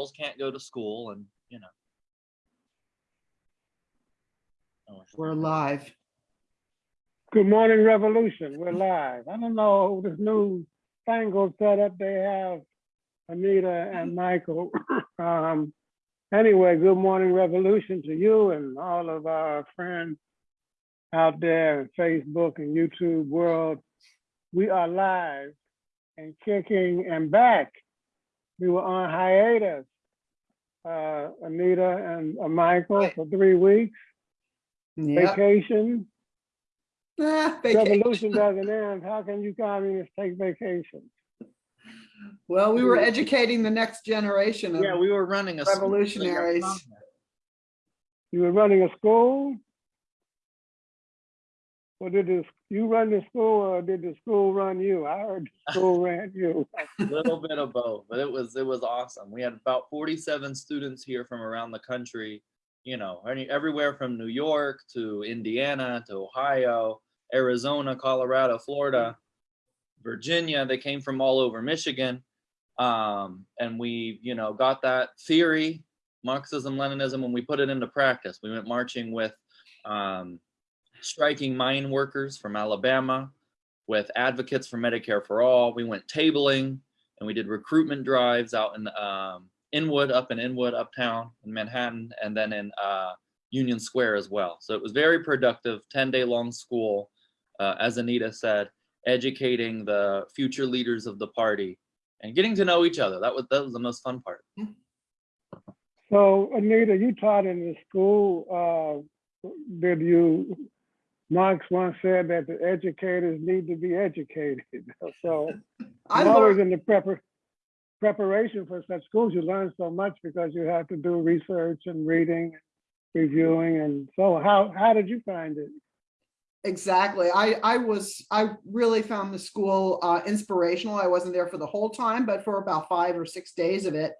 girls can't go to school and, you know. Oh, We're live. Good morning, Revolution. We're live. I don't know this new fangled setup they have, Anita and Michael. Um, anyway, good morning, Revolution to you and all of our friends out there in Facebook and YouTube world. We are live and kicking and back. We were on hiatus, uh, Anita and uh, Michael Right. for three weeks, Yep. vacation. Ah, vacation. Revolution doesn't end. How can you communists take vacation? Well, we were educating the next generation of Yeah, we were running a. school, you're revolutionaries. on there. You were running a school? Or did this, you run the school or did the school run you? I heard the school ran you. A little bit of both, but it was, it was awesome. We had about forty-seven students here from around the country. You know, any, everywhere from New York to Indiana to Ohio, Arizona, Colorado, Florida, Virginia. They came from all over Michigan. Um, and we, you know, got that theory, Marxism, Leninism, and we put it into practice. We went marching with um, striking mine workers from Alabama, with advocates for Medicare for all. We went tabling and we did recruitment drives out in um, Inwood, up in Inwood, uptown in Manhattan, and then in uh, Union Square as well. So it was very productive, 10 day long school, uh, as Anita said, educating the future leaders of the party and getting to know each other. That was, that was the most fun part. So Anita, you taught in the school, uh, did you, Marx once said that the educators need to be educated. So I'm always in the prepar- preparation for such schools. You learn so much because you have to do research and reading, reviewing, and so how, how did you find it? exactly. I, I was, I really found the school uh, inspirational. I wasn't there for the whole time, but for about five or six days of it.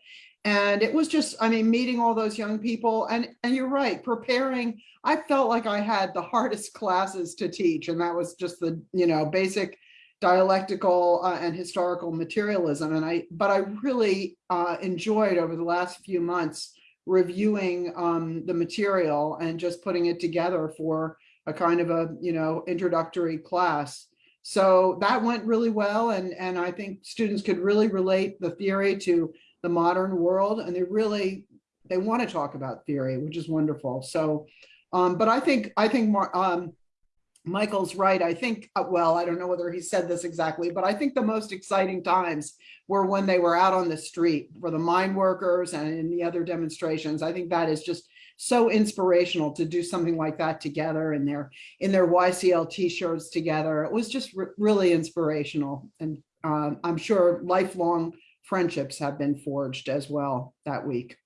And it was just, I mean, meeting all those young people and, and you're right, preparing. I felt like I had the hardest classes to teach and that was just the, you know, basic dialectical uh, and historical materialism. And I, but I really uh, enjoyed over the last few months reviewing um, the material and just putting it together for a kind of a, you know, introductory class. So that went really well. And, and I think students could really relate the theory to the modern world and they really, they want to talk about theory, which is wonderful. So, um, but I think, I think, Mar- um, Michael's right. I think, uh, well, I don't know whether he said this exactly, but I think the most exciting times were when they were out on the street for the mine workers and in the other demonstrations. I think that is just so inspirational to do something like that together in their in their YCL t-shirts together. It was just re- really inspirational. And um, I'm sure lifelong friendships have been forged as well that week.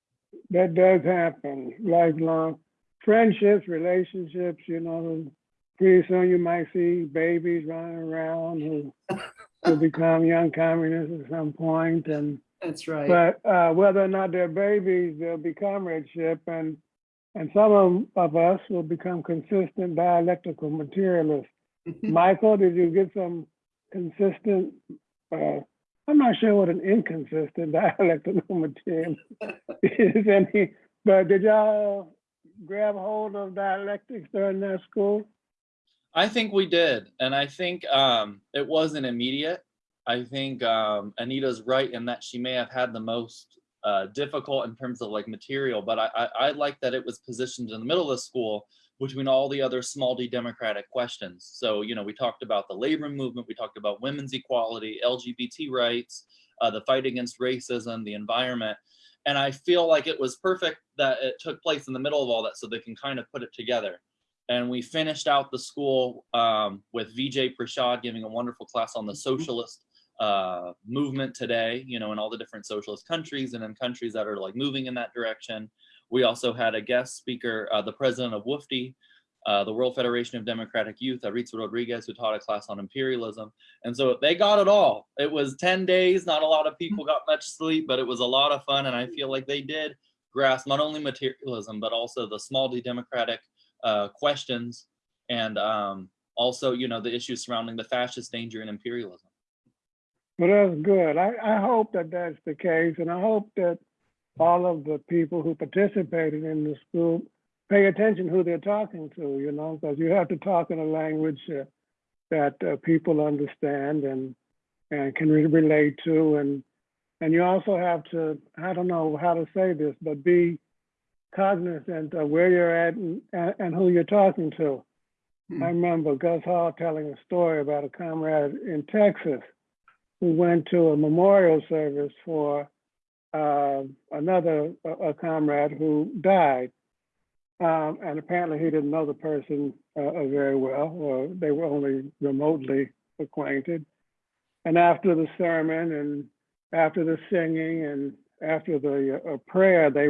That does happen, lifelong friendships, relationships, you know, pretty soon you might see babies running around who will become young communists at some point and That's right. But uh, whether or not they're babies, they'll be comradeship, and and some of, of us will become consistent dialectical materialists. Michael, did you get some consistent? Uh, I'm not sure what an inconsistent dialectical material is. Any, but did y'all grab hold of dialectics during that school? I think we did, and I think um, it wasn't immediate. I think um, Anita's right in that she may have had the most uh, difficult in terms of like material, but I, I, I like that it was positioned in the middle of the school between all the other small d democratic questions. So, you know, we talked about the labor movement, we talked about women's equality, LGBT rights, uh, the fight against racism, the environment. And I feel like it was perfect that it took place in the middle of all that so they can kind of put it together and we finished out the school um, with Vijay Prashad giving a wonderful class on the socialist uh, movement today, you know, in all the different socialist countries and in countries that are like moving in that direction. We also had a guest speaker, uh, the president of WFDY, uh, the World Federation of Democratic Youth, Aritz Rodriguez, who taught a class on imperialism. And so they got it all. It was 10 days, not a lot of people got much sleep, but it was a lot of fun. And I feel like they did grasp not only materialism, but also the small d democratic uh, questions and um, also, you know, the issues surrounding the fascist danger and imperialism. Well, that's good. I, I hope that that's the case, and I hope that all of the people who participated in the school pay attention who they're talking to, you know, because you have to talk in a language uh, that uh, people understand and and can re- relate to, and and you also have to I don't know how to say this, but be cognizant of where you're at and, and, and who you're talking to. Hmm. I remember Gus Hall telling a story about a comrade in Texas who went to a memorial service for uh, another a, a comrade who died. Um, and apparently he didn't know the person uh, uh, very well, or they were only remotely acquainted. And after the sermon and after the singing and after the uh, prayer, they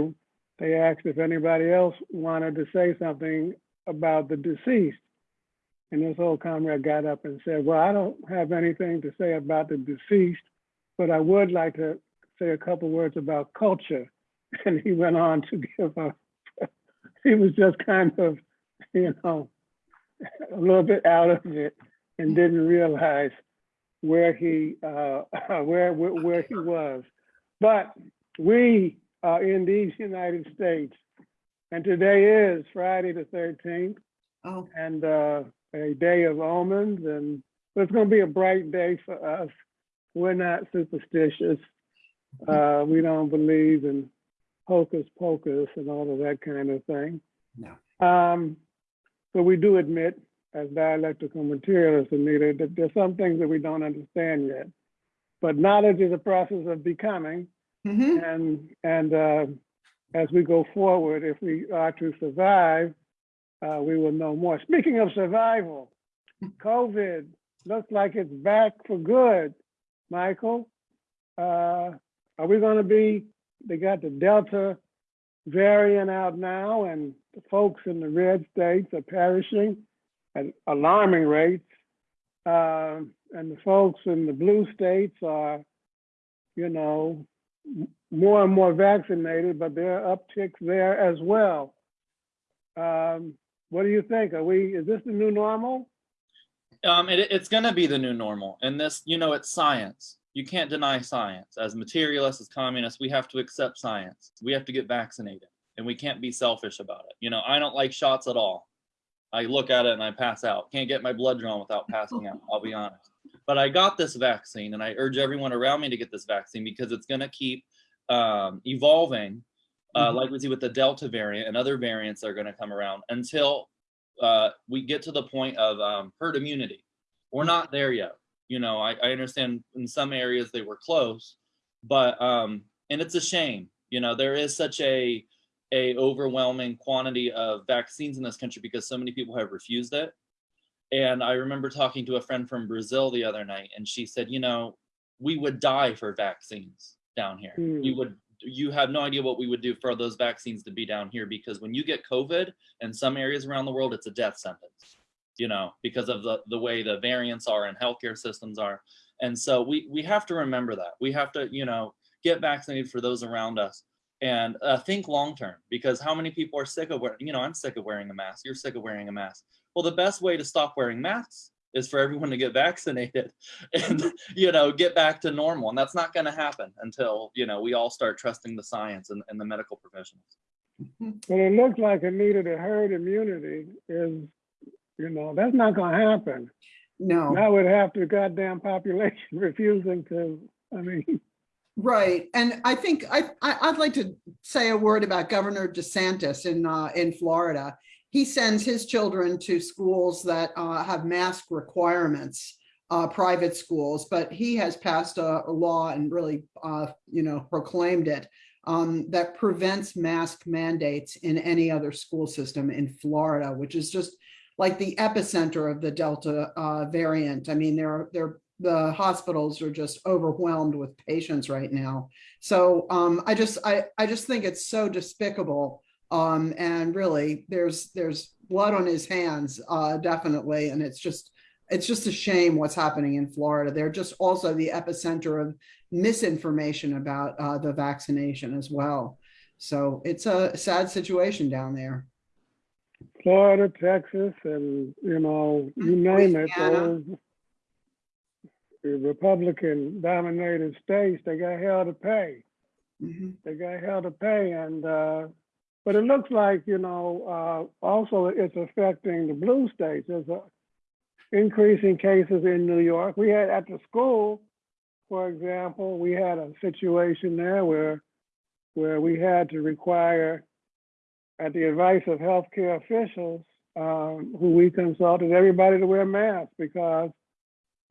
they asked if anybody else wanted to say something about the deceased. And this old comrade got up and said, well, I don't have anything to say about the deceased, but I would like to say a couple words about culture. And he went on to give a, he was just kind of, you know, a little bit out of it and didn't realize where he, uh, where, where, where he was. But we are in these United States, and today is Friday the 13th Oh, and uh, a day of omens, and it's going to be a bright day for us. We're not superstitious. Uh, we don't believe in hocus pocus and all of that kind of thing. no. Um, but we do admit, as dialectical materialists, Anita, that there's some things that we don't understand yet. But knowledge is a process of becoming, Mhm. and and uh, as we go forward, if we are to survive, uh, we will know more. Speaking of survival, COVID looks like it's back for good. Michael, uh, are we going to be? They got the Delta variant out now, and the folks in the red states are perishing at alarming rates. Um, and the folks in the blue states are, you know, more and more vaccinated, but there are upticks there as well. Um, what do you think? Are we, is this the new normal? Um, it, it's going to be the new normal. And this, you know, it's science. You can't deny science. As materialists, as communists, we have to accept science. We have to get vaccinated and we can't be selfish about it. You know, I don't like shots at all. I look at it and I pass out. Can't get my blood drawn without passing out, I'll be honest. But I got this vaccine and I urge everyone around me to get this vaccine because it's going to keep um, evolving, uh, Mhm. like we see with the Delta variant and other variants that are going to come around until uh, we get to the point of um, herd immunity. We're not there yet. You know, I, I understand in some areas they were close, but um, and it's a shame. You know, there is such a a overwhelming quantity of vaccines in this country because so many people have refused it. And I remember talking to a friend from Brazil the other night, and she said, you know, we would die for vaccines down here. We Hmm. would you have no idea what we would do for those vaccines to be down here because when you get COVID in some areas around the world, it's a death sentence, you know, because of the, the way the variants are and healthcare systems are. And so we, we have to remember that. We have to, you know, get vaccinated for those around us and uh, think long term because how many people are sick of wearing, you know, I'm sick of wearing a mask. You're sick of wearing a mask. Well, the best way to stop wearing masks is for everyone to get vaccinated and you know get back to normal and that's not going to happen until you know we all start trusting the science and, and the medical professionals But it looks like Anita, the herd immunity is, you know, that's not gonna happen. No. That would have the goddamn population refusing to, I mean, Right, and I think I, I I'd like to say a word about Governor DeSantis in uh, in Florida. He sends his children to schools that uh, have mask requirements, uh, private schools, but he has passed a, a law and really, uh, you know, proclaimed it um, that prevents mask mandates in any other school system in Florida, which is just like the epicenter of the Delta uh, variant. I mean, there are there the hospitals are just overwhelmed with patients right now. So um, I just I I just think it's so despicable. Um, and really, there's there's blood on his hands, uh, definitely, and it's just it's just a shame what's happening in Florida. They're just also the epicenter of misinformation about uh, the vaccination as well. So it's a sad situation down there. Florida, Texas, and, you know, you name it, Louisiana. those Republican dominated states, they got hell to pay. Mhm. they got hell to pay and, uh, but it looks like, you know, uh, also it's affecting the blue states. There's a increasing cases in New York. We had at the school, for example, we had a situation there where, where we had to require, at the advice of healthcare officials, um, who we consulted, everybody to wear masks because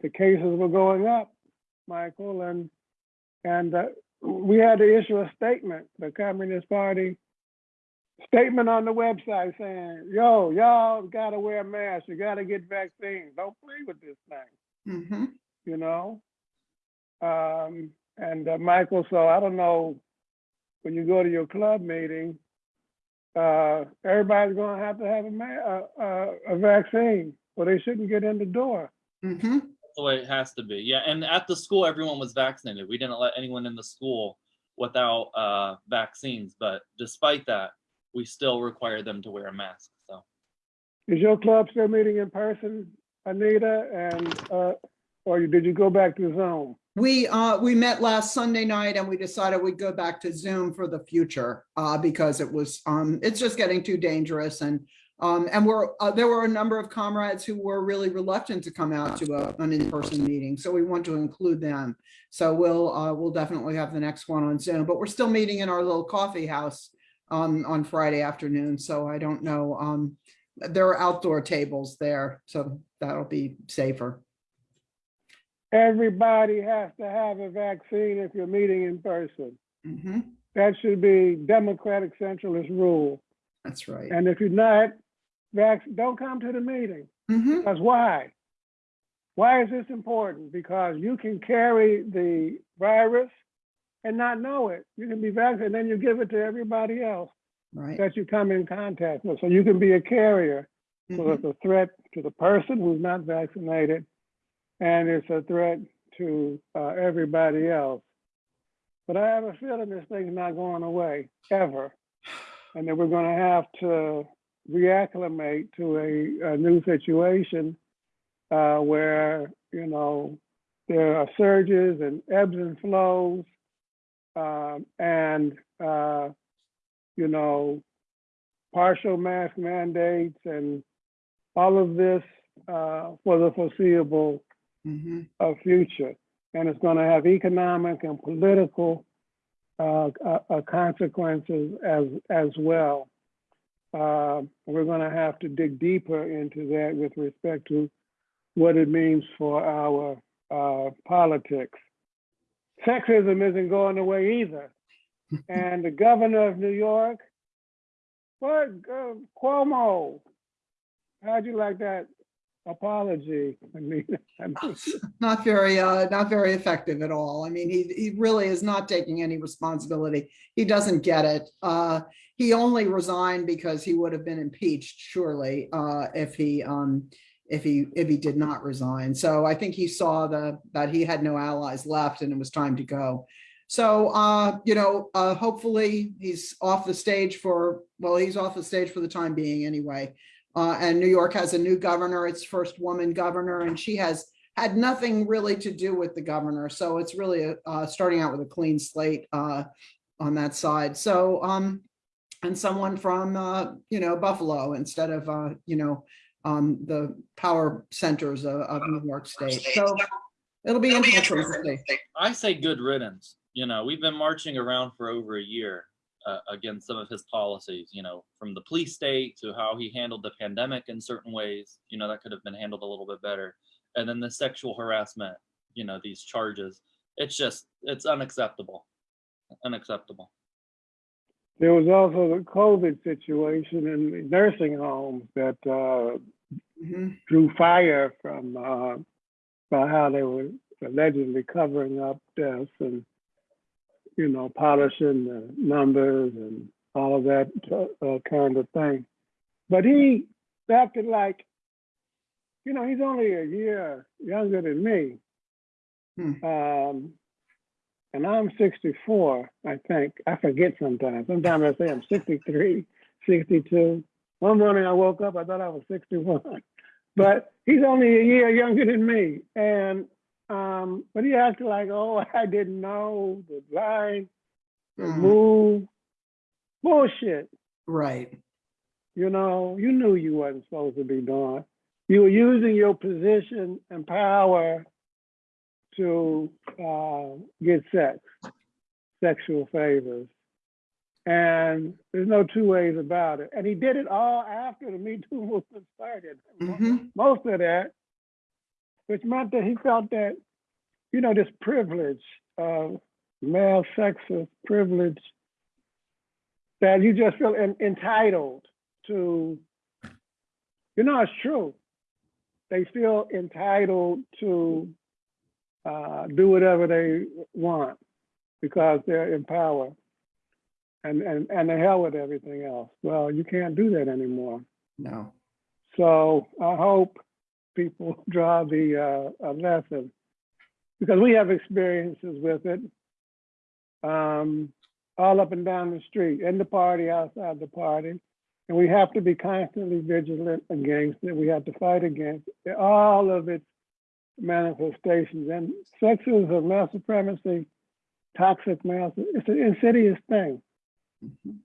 the cases were going up, Michael, and, and, uh, we had to issue a statement, the Communist Party statement on the website saying, yo, y'all gotta wear masks, you gotta get vaccines, don't play with this thing, Mhm. you know? Um, and uh, Michael, so I don't know, when you go to your club meeting, uh, everybody's gonna have to have a ma, a, a, a vaccine, or they shouldn't get in the door. Mhm. That's the way it has to be. Yeah, and at the school, everyone was vaccinated. We didn't let anyone in the school without uh, vaccines. But despite that, we still require them to wear a mask. So Is your club still meeting in person, Anita, and, uh, or did you go back to Zoom? We, uh, we met last Sunday night and we decided we'd go back to Zoom for the future, uh, because it was, um, it's just getting too dangerous and, um, and we're, uh, there were a number of comrades who were really reluctant to come out to a, an in-person meeting, so we want to include them. So we'll, uh, we'll definitely have the next one on Zoom, but we're still meeting in our little coffee house, um, on Friday afternoon, so I don't know, um, there are outdoor tables there, so that'll be safer. Everybody has to have a vaccine if you're meeting in person. Mhm, That should be Democratic centralist rule. that's right. And if you're not, don't come to the meeting. Mhm. Because why? Why is this important? Because you can carry the virus and not know it. You can be vaccinated, and then you give it to everybody else Right. that you come in contact with. So you can be a carrier. So Mhm. it's a threat to the person who's not vaccinated, and it's a threat to uh, everybody else. But I have a feeling this thing's not going away ever, and that we're going to have to reacclimate to a, a new situation uh, where you know there are surges and ebbs and flows, um, and uh, you know partial mask mandates and all of this uh, for the foreseeable Mhm. uh, future. And it's going to have economic and political uh, uh, uh, consequences as, as well. Uh, we're going to have to dig deeper into that with respect to what it means for our uh, politics. Sexism isn't going away either. and the governor of New York, what, uh, Cuomo, how'd you like that apology? I mean, Not very, uh, not very effective at all. I mean, he, he really is not taking any responsibility. He doesn't get it. Uh, he only resigned because he would have been impeached surely, uh, if he, um, if he, if he did not resign. So I think he saw the, that he had no allies left and it was time to go. So, uh, you know, uh, hopefully he's off the stage for, well, he's off the stage for the time being anyway. Uh, and New York has a new governor, its first woman governor, and she has had nothing really to do with the governor. So it's really uh, starting out with a clean slate uh, on that side. So, um, and someone from, uh, you know, Buffalo instead of, uh, you know, um, the power centers of, of New York State. So it'll be interesting to see. I say good riddance. You know, we've been marching around for over a year uh, against some of his policies. You know, from the police state to how he handled the pandemic in certain ways. You know, that could have been handled a little bit better. And then the sexual harassment. You know, these charges. It's just, it's unacceptable. Unacceptable. There was also the COVID situation in the nursing homes that uh, Mhm. drew fire from uh, by how they were allegedly covering up deaths and, you know, polishing the numbers and all of that uh, kind of thing. But he acted like, you know, he's only a year younger than me. Hmm. Um, and I'm 64, I think. I forget sometimes. Sometimes I say I'm 63, 62. One morning I woke up, I thought I was 61. But he's only a year younger than me. And um, but he acted like, oh, I didn't know the line the Mm. move. Bullshit. Right. You know, you knew you wasn't supposed to be doing. You were using your position and power to uh, get sex, sexual favors. And there's no two ways about it. And he did it all after the Me Too movement started. Mhm. Most of that, which meant that he felt that, you know, this privilege of male sexist privilege, that you just feel en- entitled to, you know, it's true. They feel entitled to uh, do whatever they want because they're in power and, and, and the hell with everything else. Well, you can't do that anymore. No. So I hope people draw the uh, a lesson because we have experiences with it um, all up and down the street, in the party, outside the party. And we have to be constantly vigilant against it. We have to fight against it, all of its manifestations. And sexism, male supremacy, toxic male, it's an insidious thing. Mhm.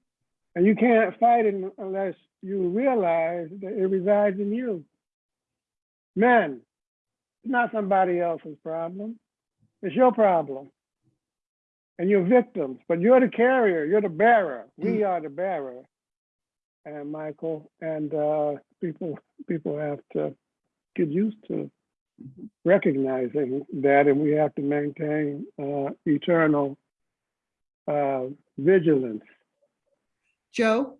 And you can't fight it unless you realize that it resides in you. Men, it's not somebody else's problem. It's your problem. And you're victims, but you're the carrier, you're the bearer. We are the bearer. And Michael, and uh, people, people have to get used to recognizing that, and we have to maintain uh, eternal uh, vigilance. Joe,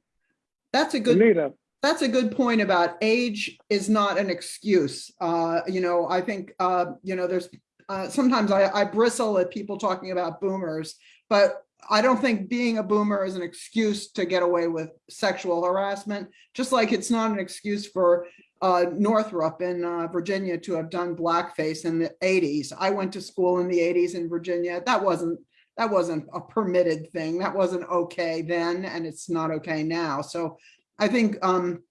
that's a good Anita, That's a good point about age is not an excuse. Uh, you know, I think, uh, you know, there's, uh, sometimes I, I bristle at people talking about boomers, but I don't think being a boomer is an excuse to get away with sexual harassment, just like it's not an excuse for uh, Northam in uh, Virginia to have done blackface in the 80s. I went to school in the 80s in Virginia. That wasn't that wasn't a permitted thing. That wasn't okay then, and it's not okay now. So I think um,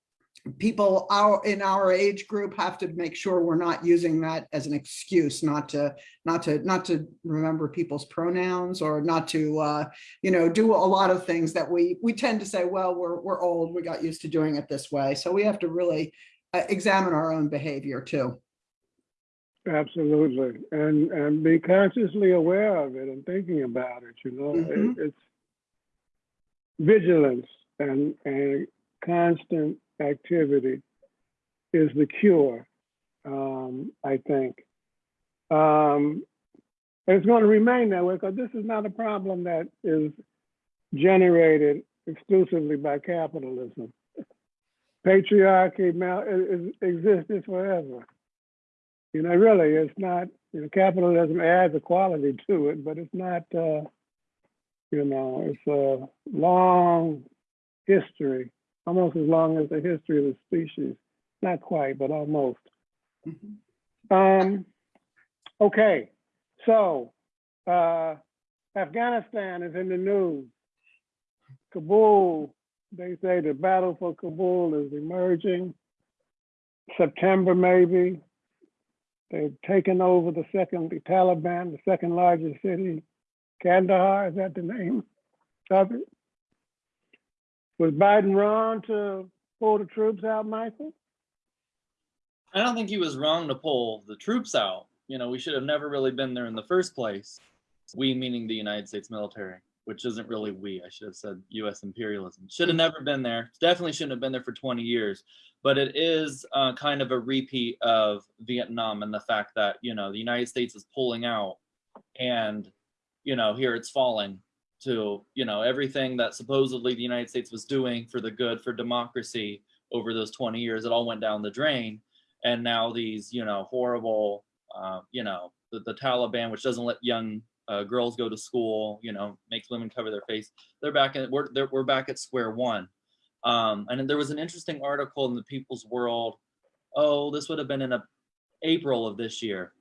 people our in our age group have to make sure we're not using that as an excuse not to not to not to remember people's pronouns or not to uh, you know do a lot of things that we we tend to say well we're we're old we got used to doing it this way so we have to really uh, examine our own behavior too absolutely, and and be consciously aware of it and thinking about it. You know, It- Mhm. it's vigilance and and constant activity is the cure. Um, I think. Um, it's going to remain that way because this is not a problem that is generated exclusively by capitalism. Patriarchy is, existed forever. You know, really, it's not, you know, capitalism adds a quality to it, but it's not, uh, you know, it's a long history, almost as long as the history of the species. Not quite, but almost. Mhm. Um, okay, so uh, Afghanistan is in the news. Kabul, they say the battle for Kabul is emerging. September maybe. They've taken over the second, the Taliban, the second largest city. Kandahar, is that the name of it? Was Biden wrong to pull the troops out, Michael? I don't think he was wrong to pull the troops out. You know, we should have never really been there in the first place. We meaning the United States military, which isn't really we. I should have said U.S. imperialism. Should have never been there. Definitely shouldn't have been there for 20 years. But it is uh, kind of a repeat of Vietnam and the fact that you know the United States is pulling out, and you know here it's falling to you know everything that supposedly the United States was doing for the good for democracy over those 20 years. It all went down the drain. And now these you know horrible uh, you know the, the taliban which doesn't let young uh, girls go to school you know makes women cover their face they're back at we're, they're, we're back at square one. Um, and there was an interesting article in the people's world oh this would have been in a, april of this year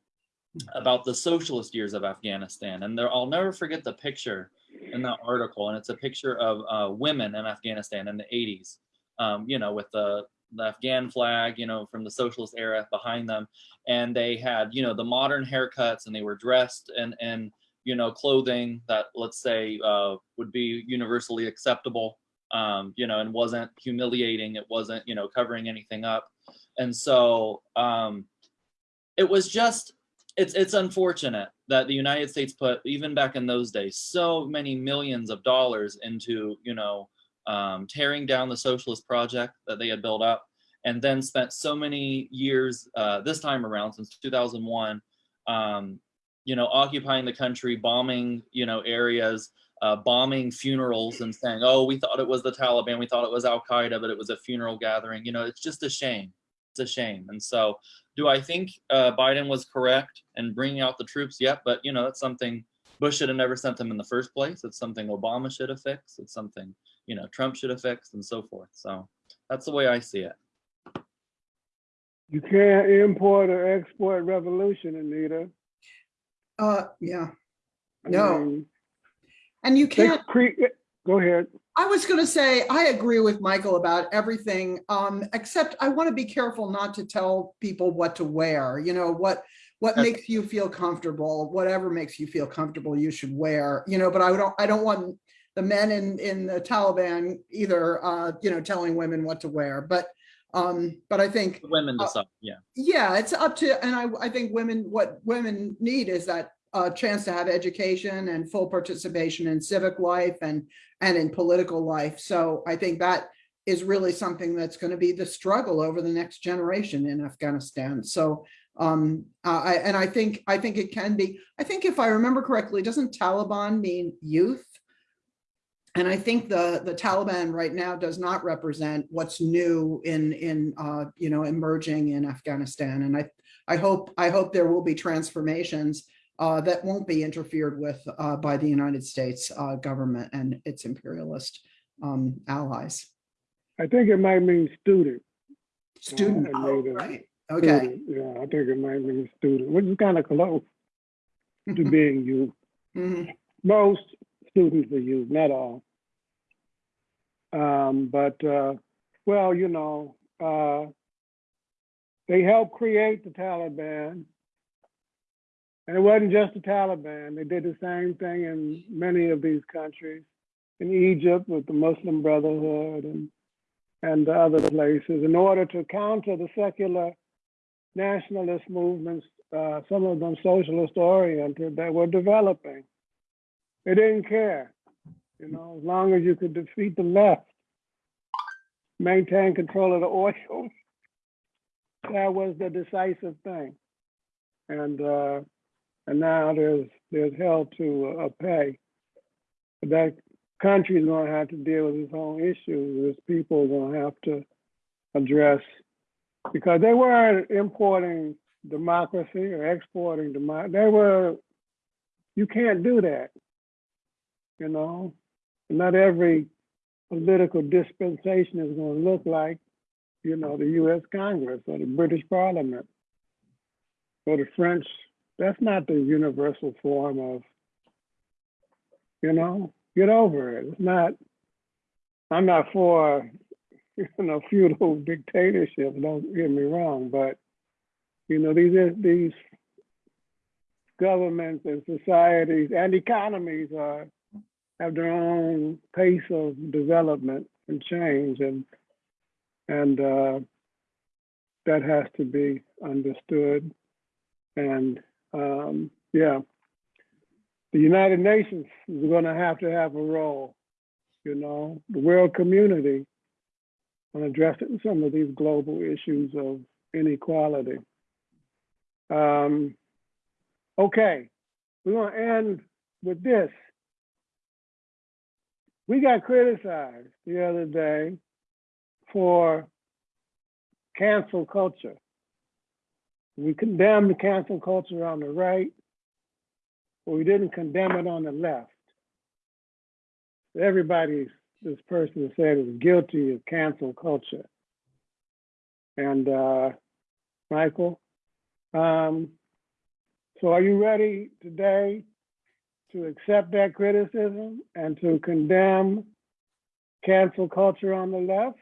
about the socialist years of afghanistan. And there i'll never forget the picture in that article and it's a picture of uh, women in afghanistan in the 80s um, you know with the the Afghan flag, you know, from the socialist era behind them. And they had, you know, the modern haircuts and they were dressed and, and, you know, clothing that let's say uh, would be universally acceptable, um, you know, and wasn't humiliating. It wasn't, you know, covering anything up. And so um, it was just, it's it's unfortunate that the United States put even back in those days so many millions of dollars into, you know, um, tearing down the socialist project that they had built up, and then spent so many years uh, this time around since 2001 um, you know, occupying the country, bombing, you know, areas, uh, bombing funerals and saying, oh, we thought it was the Taliban, we thought it was Al Qaeda, but it was a funeral gathering. You know, it's just a shame. It's a shame. And so, do I think uh, Biden was correct in bringing out the troops? Yep, but you know, that's something Bush should have never sent them in the first place. It's something Obama should have fixed. It's something you know Trump should have fixed, and so forth. So that's the way I see it. You can't import or export revolution, Anita. Uh, yeah, I No. mean, and you can't, cre- Go ahead. I was gonna say, I agree with Michael about everything, um, except I want to be careful not to tell people what to wear, you know, what, what That's- makes you feel comfortable, whatever makes you feel comfortable, you should wear, you know, but I don't, I don't want the men in, in the Taliban either, uh, you know, telling women what to wear, but, um, but I think The women Uh. Yeah. yeah, it's up to, and I, I think women, what women need is that uh, chance to have education and full participation in civic life and, and in political life. So I think that is really something that's going to be the struggle over the next generation in Afghanistan. So um, I, and I think, I think it can be, I think if I remember correctly, doesn't Taliban mean youth? And I think the, the Taliban right now does not represent what's new in, in, uh, you know, emerging in Afghanistan. And I, I hope, I hope there will be transformations uh, that won't be interfered with uh, by the United States uh, government and its imperialist um, allies. I think it might mean student. Student, I oh, right, okay. Student, Yeah, I think it might mean student, which is kind of close to being youth. Mhm. Most students are youth, not all. Um, but, uh, well, you know, uh, they helped create the Taliban. And it wasn't just the Taliban. They did the same thing in many of these countries. In Egypt with the Muslim Brotherhood and, and other places in order to counter the secular nationalist movements, uh, some of them socialist oriented that were developing. They didn't care, you know, as long as you could defeat the left, maintain control of the oil, that was the decisive thing. And uh, and now there's there's hell to uh, pay. That country's going to have to deal with its own issues. There's people are going to have to address because they weren't importing democracy or exporting democracy. They were. You can't do that. You know, not every political dispensation is going to look like, you know, the U.S. Congress or the British Parliament or the French. That's not the universal form of, you know, get over it. It's not. I'm not for, you know, feudal dictatorship. Don't get me wrong, but you know, these these governments and societies and economies are have their own pace of development and change and and uh, that has to be understood and um, yeah. The united nations is going to have to have a role you know? The world community on addressing some of these global issues of inequality. Um, okay. We're going to end with this. We got criticized the other day for cancel culture. We condemned the cancel culture on the right, but we didn't condemn it on the left. Everybody, this person said is guilty of cancel culture. And uh, Michael, um, so are you ready today to accept that criticism and to condemn cancel culture on the left?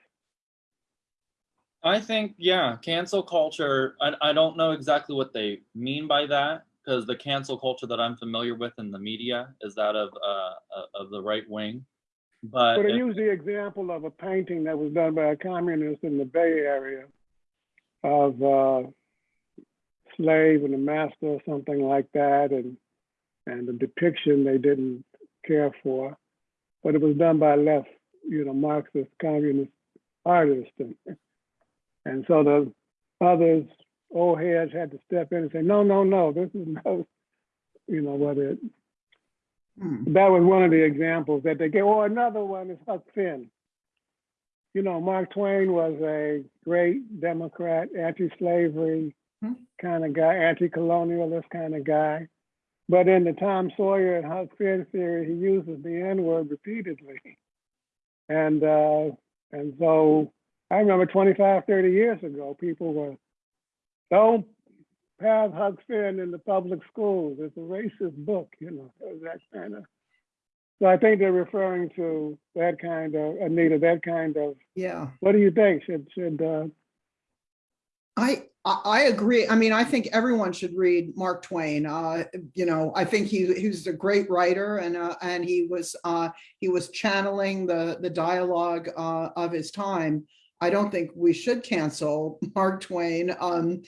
I think, yeah, cancel culture, I, I don't know exactly what they mean by that. because the cancel culture that I'm familiar with in the media is that of uh, uh, of the right wing. But But I use the example of a painting that was done by a communist in the Bay Area of uh, slave and a master or something like that, and and the depiction they didn't care for, but it was done by a left, you know, Marxist communist artist, and and so the others, old heads, had to step in and say, no, no, no, this is no, you know, what it Hmm. that was one of the examples that they gave. Or another one is Huck Finn. You know, Mark Twain was a great Democrat, anti-slavery Hmm. kind of guy, anti-colonialist kind of guy. But in the Tom Sawyer and Huck Finn theory, he uses the N-word repeatedly. And uh, and so I remember 25, 30 years ago, people were, don't have Huck Finn in the public schools. It's a racist book, you know, that kind of. So I think they're referring to that kind of, Anita, that kind of, Yeah. what do you think? Should, should, uh, I, I agree. I mean, I think everyone should read Mark Twain. Uh, you know, I think he, he was a great writer and, uh, and he was, uh, he was channeling the, the dialogue, uh, of his time. I don't think we should cancel Mark Twain. Um,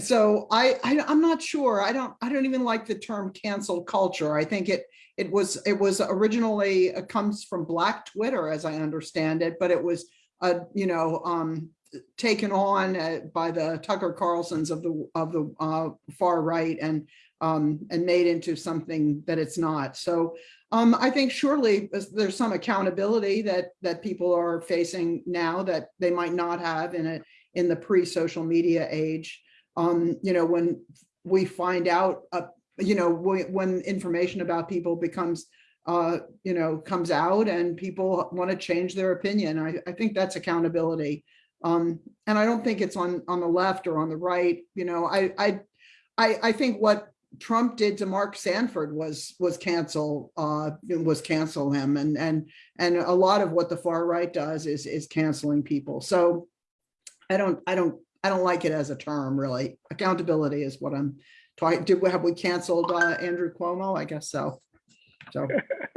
so I, I, I'm not sure. I don't, I don't even like the term cancel culture. I think it, it was, it was originally, it comes from Black Twitter, as I understand it, but it was, uh, you know, um, taken on uh, by the Tucker Carlsons of the of the uh, far right and um, and made into something that it's not. So um, I think surely there's- some accountability that that people are facing now that they might not have in a in the pre-social media age. Um, you know, when we find out, uh, you know, when, when information about people becomes uh, you know, comes out and people want to change their opinion. I, I think that's accountability. Um, and I don't think it's on, on the left or on the right, you know, I, I, I, I think what Trump did to Mark Sanford was, was cancel, uh, was cancel him and, and, and a lot of what the far right does is, is canceling people. So I don't, I don't, I don't like it as a term really. Accountability is what I'm talking, did, we have we canceled, uh, Andrew Cuomo? I guess so. So,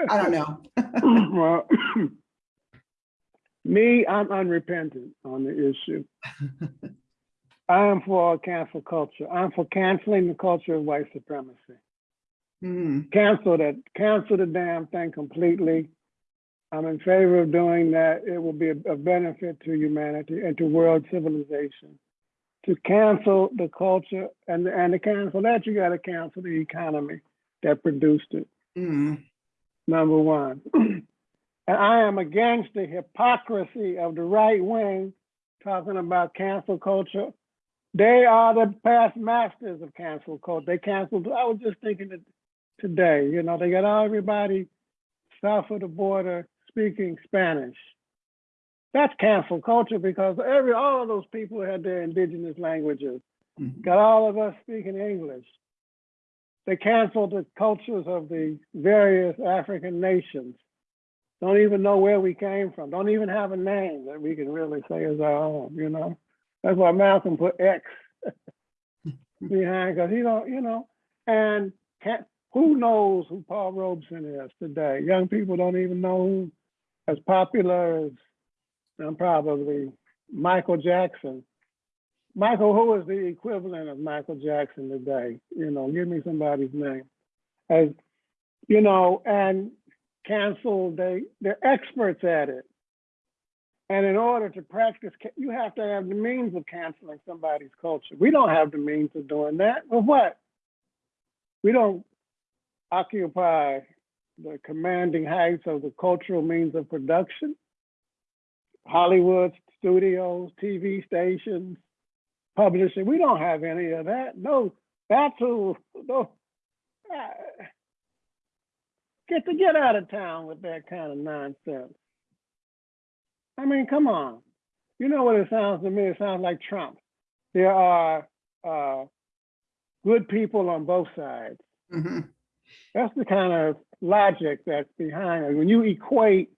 I don't know. well, me, I'm unrepentant on the issue. I am for cancel culture. I'm for canceling the culture of white supremacy. Hmm, Cancel that, cancel the damn thing completely. I'm in favor of doing that. It will be a, a benefit to humanity and to world civilization. To cancel the culture and, and to cancel that, you gotta cancel the economy that produced it. hmm, number one. and I am against the hypocrisy of the right wing talking about cancel culture. They are the past masters of cancel culture. They canceled, I was just thinking that today, you know, they got everybody south of the border speaking Spanish. That's cancel culture because every all of those people had their indigenous languages. mhm. Got all of us speaking English. They canceled the cultures of the various African nations. Don't even know where we came from. Don't even have a name that we can really say is our own, you know? That's why Malcolm put X behind, because he don't, you know, and can't, who knows who Paul Robeson is today? Young people don't even know who as popular as um, probably Michael Jackson. Michael, who is the equivalent of Michael Jackson today? You know, give me somebody's name. As you know, and cancel, they they're experts at it. And in order to practice, you have to have the means of canceling somebody's culture. We don't have the means of doing that. Well, what? We don't occupy the commanding heights of the cultural means of production. Hollywood studios, TV stations, publishing. We don't have any of that. No, that's who. No, get to get out of town with that kind of nonsense. I mean, come on. You know what it sounds to me? It sounds like Trump. There are uh, good people on both sides. Mhm. That's the kind of logic that's behind it. When you equate,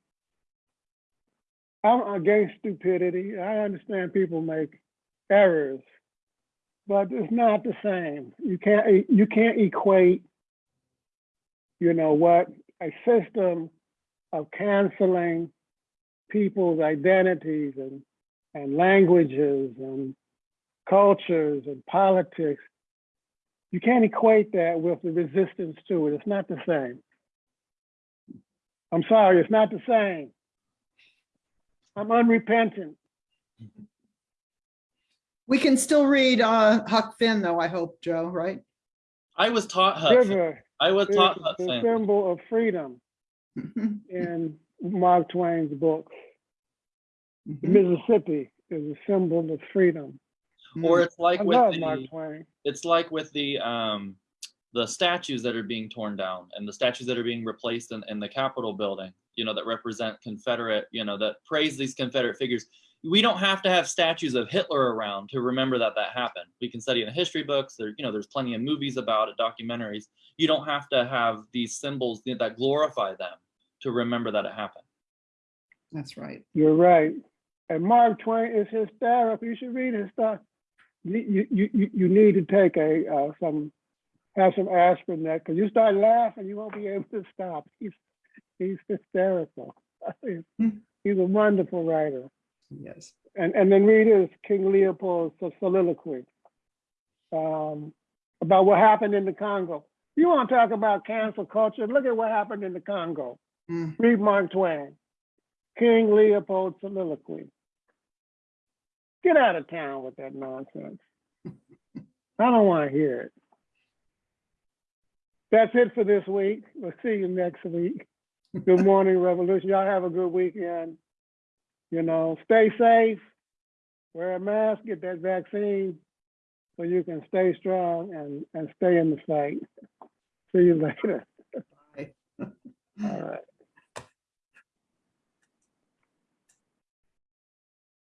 I'm against stupidity. I understand people make errors, but it's not the same. You can't, you can't equate, you know, what a system of canceling people's identities and, and languages and cultures and politics. You can't equate that with the resistance to it. It's not the same. I'm sorry, it's not the same. I'm unrepentant. We can still read uh, Huck Finn, though, I hope, Joe, right? I was taught Huck. Finn. River I was taught Huck. the Finn. symbol of freedom in Mark Twain's books. Mhm. Mississippi is a symbol of freedom. Or it's like I with love the, Mark Twain. it's like with the um the statues that are being torn down and the statues that are being replaced in, in the Capitol building, you know, that represent Confederate, you know, that praise these Confederate figures. We don't have to have statues of Hitler around to remember that that happened. We can study in the history books. There, you know, there's plenty of movies about it, documentaries. You don't have to have these symbols that glorify them to remember that it happened. That's right. You're right. And Mark Twain is hysterical. You should read his stuff. You, you, you, you need to take a, uh, some, have some aspirin there, because you start laughing, you won't be able to stop. He's, he's hysterical. He's, he's a wonderful writer. Yes. And, and then read his King Leopold's soliloquy um, about what happened in the Congo. You want to talk about cancel culture? Look at what happened in the Congo. Mm. Read Mark Twain, King Leopold soliloquy. Get out of town with that nonsense. I don't want to hear it. That's it for this week. We'll see you next week. Good morning, Revolution. Y'all have a good weekend. You know, stay safe, wear a mask, get that vaccine so you can stay strong and, and stay in the fight. See you later. Bye. All right.